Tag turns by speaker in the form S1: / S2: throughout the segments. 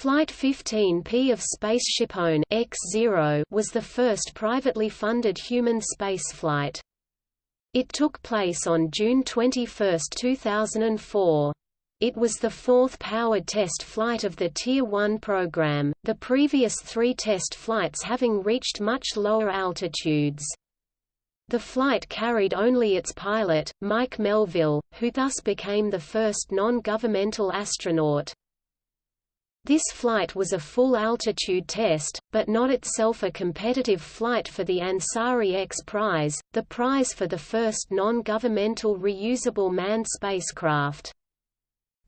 S1: Flight 15P of SpaceShipOne X0 was the first privately funded human spaceflight. It took place on June 21, 2004. It was the fourth powered test flight of the Tier 1 program, the previous three test flights having reached much lower altitudes. The flight carried only its pilot, Mike Melvill, who thus became the first non-governmental astronaut. This flight was a full-altitude test, but not itself a competitive flight for the Ansari X Prize, the prize for the first non-governmental reusable manned spacecraft.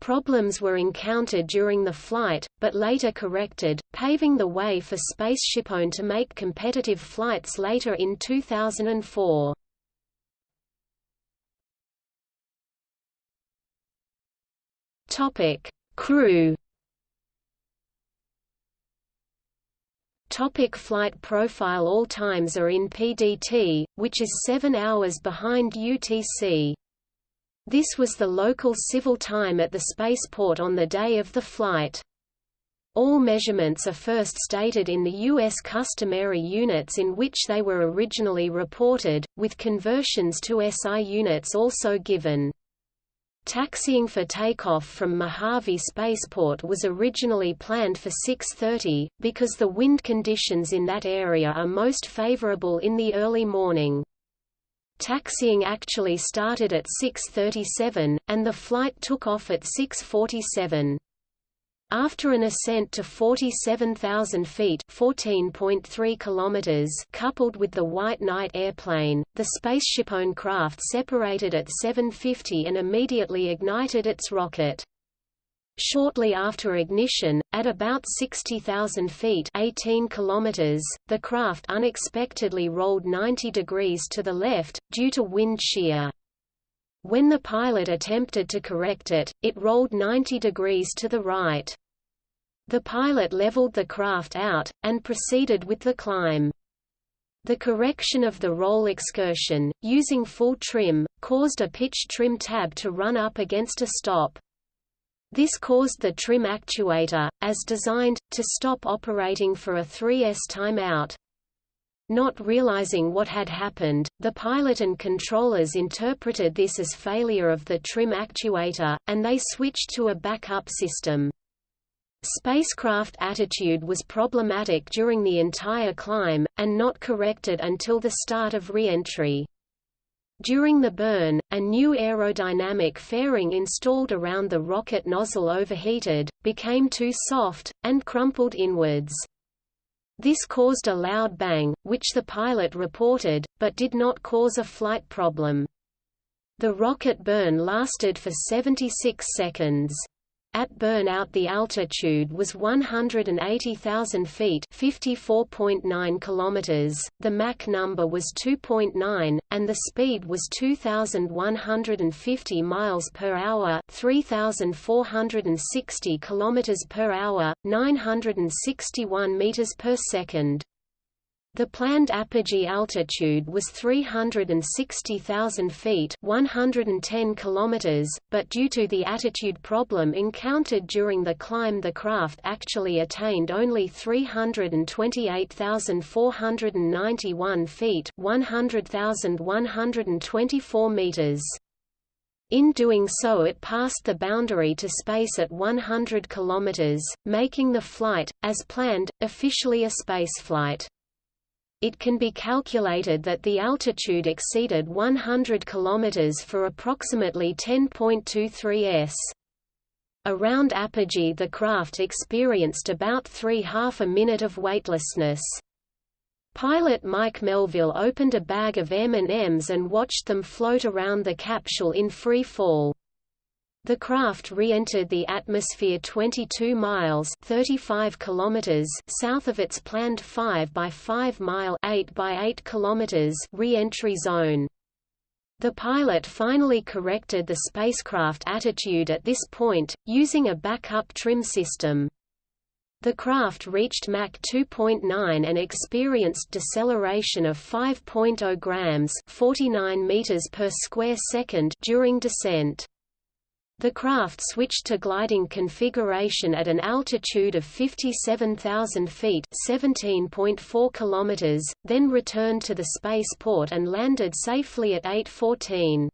S1: Problems were encountered during the flight, but later corrected, paving the way for SpaceShipOne to make competitive flights later in 2004. Topic: Crew Topic flight profile All times are in PDT, which is 7 hours behind UTC. This was the local civil time at the spaceport on the day of the flight. All measurements are first stated in the U.S. customary units in which they were originally reported, with conversions to SI units also given. Taxiing for takeoff from Mojave Spaceport was originally planned for 6.30, because the wind conditions in that area are most favorable in the early morning. Taxiing actually started at 6.37, and the flight took off at 6.47. After an ascent to 47,000 feet (14.3 kilometers) coupled with the White Knight airplane, the SpaceShipOne craft separated at 7:50 and immediately ignited its rocket. Shortly after ignition, at about 60,000 feet 18 kilometers, the craft unexpectedly rolled 90 degrees to the left, due to wind shear. When the pilot attempted to correct it, it rolled 90 degrees to the right. The pilot leveled the craft out, and proceeded with the climb. The correction of the roll excursion, using full trim, caused a pitch trim tab to run up against a stop. This caused the trim actuator, as designed, to stop operating for a 3S timeout. Not realizing what had happened, the pilot and controllers interpreted this as failure of the trim actuator, and they switched to a backup system. Spacecraft attitude was problematic during the entire climb, and not corrected until the start of re-entry. During the burn, a new aerodynamic fairing installed around the rocket nozzle overheated, became too soft, and crumpled inwards. This caused a loud bang, which the pilot reported, but did not cause a flight problem. The rocket burn lasted for 76 seconds. At burnout the altitude was 180,000 feet 54.9 kilometers, the Mach number was 2.9, and the speed was 2,150 miles per hour 3,460 kilometers per hour, 961 meters per second. The planned apogee altitude was 360,000 feet 110 kilometers, but due to the attitude problem encountered during the climb the craft actually attained only 328,491 feet 100,124 meters. In doing so it passed the boundary to space at 100 kilometers, making the flight, as planned, officially a spaceflight it can be calculated that the altitude exceeded 100 km for approximately 10.23 s. Around apogee the craft experienced about three half a minute of weightlessness. Pilot Mike Melvill opened a bag of M&Ms and watched them float around the capsule in free fall. The craft re-entered the atmosphere 22 miles 35 kilometers south of its planned 5 by 5 mile 8 by 8 kilometers re-entry zone. The pilot finally corrected the spacecraft attitude at this point, using a backup trim system. The craft reached Mach 2.9 and experienced deceleration of 5.0 grams 49 meters per square second during descent. The craft switched to gliding configuration at an altitude of 57,000 feet (17.4 kilometers), then returned to the spaceport and landed safely at 8:14.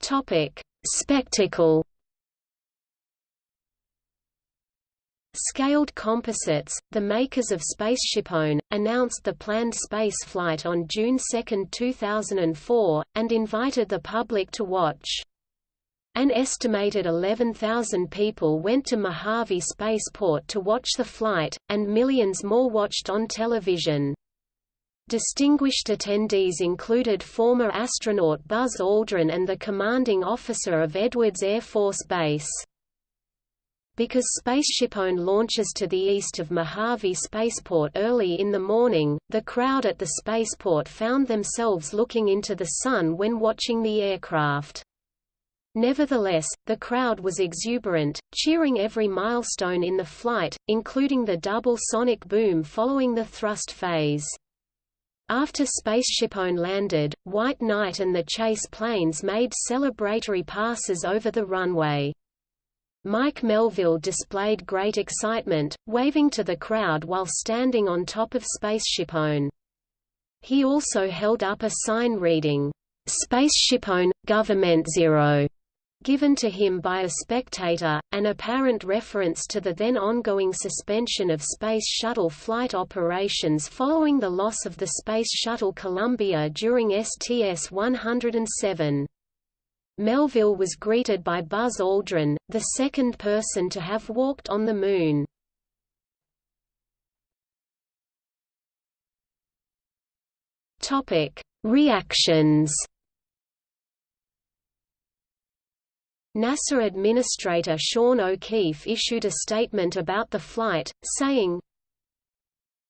S1: Topic: Spectacle Scaled Composites, the makers of SpaceshipOne, announced the planned space flight on June 2, 2004, and invited the public to watch. An estimated 11,000 people went to Mojave Spaceport to watch the flight, and millions more watched on television. Distinguished attendees included former astronaut Buzz Aldrin and the commanding officer of Edwards Air Force Base. Because SpaceshipOne launches to the east of Mojave Spaceport early in the morning, the crowd at the spaceport found themselves looking into the sun when watching the aircraft. Nevertheless, the crowd was exuberant, cheering every milestone in the flight, including the double sonic boom following the thrust phase. After SpaceshipOne landed, White Knight and the chase planes made celebratory passes over the runway. Mike Melvill displayed great excitement, waving to the crowd while standing on top of SpaceshipOne. He also held up a sign reading, SpaceshipOne, Government Zero, given to him by a spectator, an apparent reference to the then ongoing suspension of Space Shuttle flight operations following the loss of the Space Shuttle Columbia during STS-107. Melvill was greeted by Buzz Aldrin, the second person to have walked on the Moon. Reactions NASA Administrator Sean O'Keefe issued a statement about the flight, saying,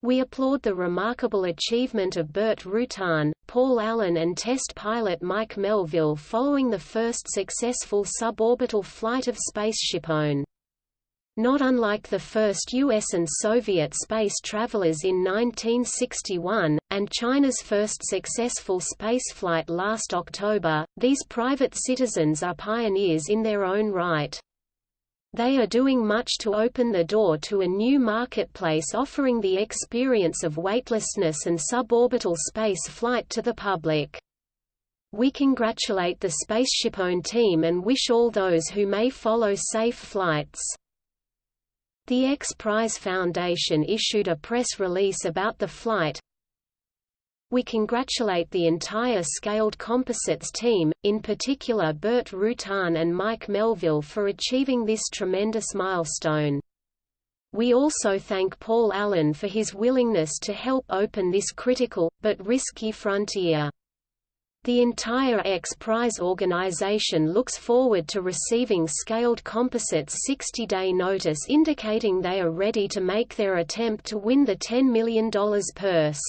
S1: we applaud the remarkable achievement of Burt Rutan, Paul Allen and test pilot Mike Melvill following the first successful suborbital flight of SpaceshipOne. Not unlike the first U.S. and Soviet space travelers in 1961, and China's first successful spaceflight last October, these private citizens are pioneers in their own right. They are doing much to open the door to a new marketplace offering the experience of weightlessness and suborbital space flight to the public. We congratulate the SpaceshipOne team and wish all those who may follow safe flights. The X Prize Foundation issued a press release about the flight, we congratulate the entire Scaled Composites team, in particular Burt Rutan and Mike Melvill for achieving this tremendous milestone. We also thank Paul Allen for his willingness to help open this critical, but risky frontier. The entire X Prize organization looks forward to receiving Scaled Composites' 60-day notice indicating they are ready to make their attempt to win the $10 million purse.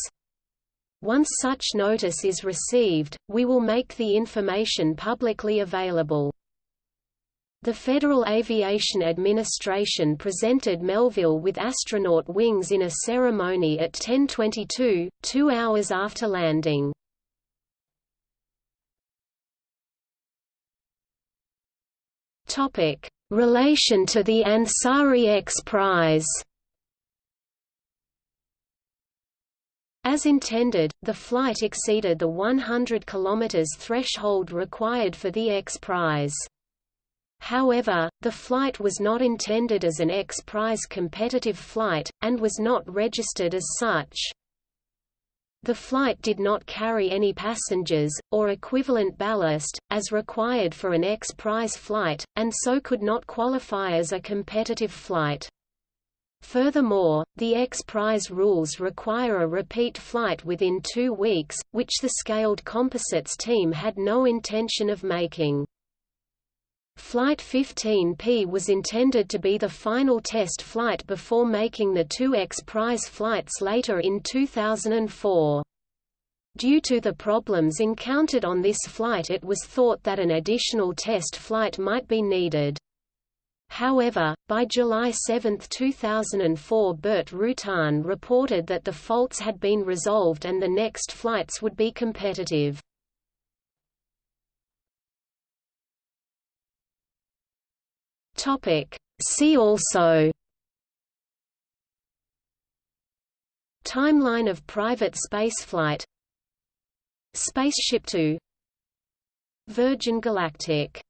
S1: Once such notice is received, we will make the information publicly available. The Federal Aviation Administration presented Melvill with astronaut wings in a ceremony at 10:22, 2 hours after landing. Topic: Relation to the Ansari X Prize. As intended, the flight exceeded the 100 km threshold required for the X Prize. However, the flight was not intended as an X Prize competitive flight, and was not registered as such. The flight did not carry any passengers, or equivalent ballast, as required for an X Prize flight, and so could not qualify as a competitive flight. Furthermore, the X Prize rules require a repeat flight within two weeks, which the Scaled Composites team had no intention of making. Flight 15P was intended to be the final test flight before making the two X Prize flights later in 2004. Due to the problems encountered on this flight it was thought that an additional test flight might be needed. However, by July 7, 2004 Burt Rutan reported that the faults had been resolved and the next flights would be competitive. See also Timeline of private spaceflight Spaceship Two Virgin Galactic